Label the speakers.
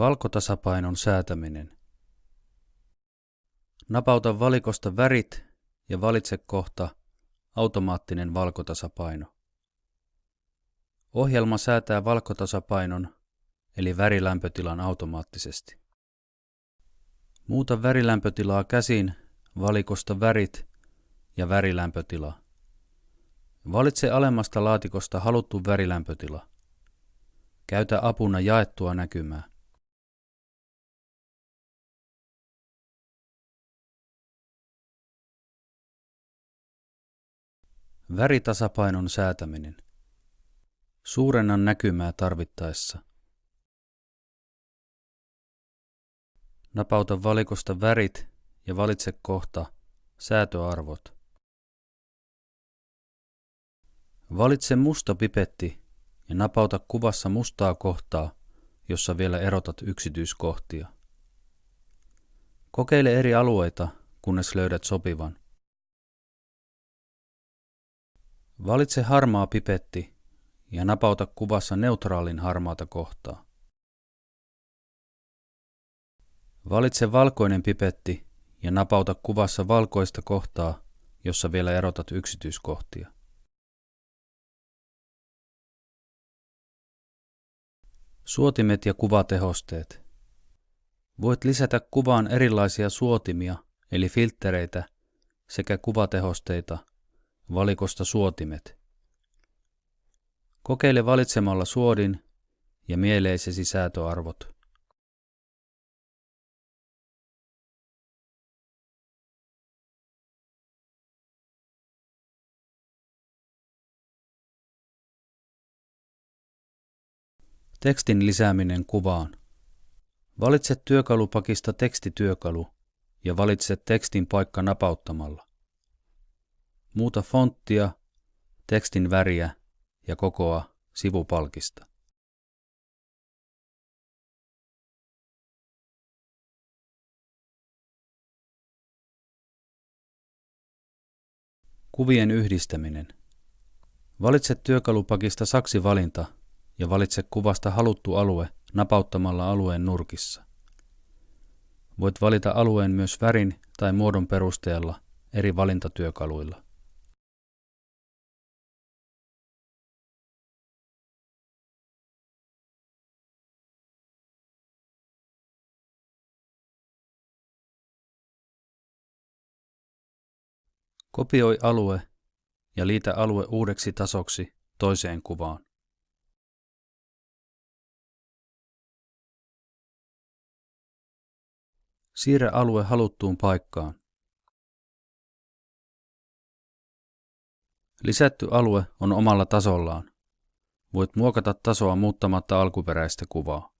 Speaker 1: Valkotasapainon säätäminen. Napauta valikosta värit ja valitse kohta automaattinen valkotasapaino. Ohjelma säätää valkotasapainon eli värilämpötilan automaattisesti. Muuta värilämpötilaa käsin valikosta värit ja värilämpötila. Valitse alemmasta laatikosta haluttu värilämpötila. Käytä apuna jaettua näkymää. Väritasapainon säätäminen. Suurennan näkymää tarvittaessa. Napauta valikosta värit ja valitse kohta säätöarvot. Valitse musta pipetti ja napauta kuvassa mustaa kohtaa, jossa vielä erotat yksityiskohtia. Kokeile eri alueita, kunnes löydät sopivan. Valitse harmaa pipetti ja napauta kuvassa neutraalin harmaata kohtaa. Valitse valkoinen pipetti ja napauta kuvassa valkoista kohtaa, jossa vielä erotat yksityiskohtia. Suotimet ja kuvatehosteet. Voit lisätä kuvaan erilaisia suotimia, eli filttereitä, sekä kuvatehosteita, valikosta suotimet. Kokeile valitsemalla suodin ja mieleisesi säätöarvot. Tekstin lisääminen kuvaan. Valitse työkalupakista tekstityökalu ja valitse tekstin paikka napauttamalla. Muuta fonttia, tekstin väriä ja kokoa sivupalkista. Kuvien yhdistäminen. Valitse työkalupakista saksivalinta ja valitse kuvasta haluttu alue napauttamalla alueen nurkissa. Voit valita alueen myös värin tai muodon perusteella eri valintatyökaluilla. Kopioi alue ja liitä alue uudeksi tasoksi toiseen kuvaan. Siirrä alue haluttuun paikkaan. Lisätty alue on omalla tasollaan. Voit muokata tasoa muuttamatta alkuperäistä kuvaa.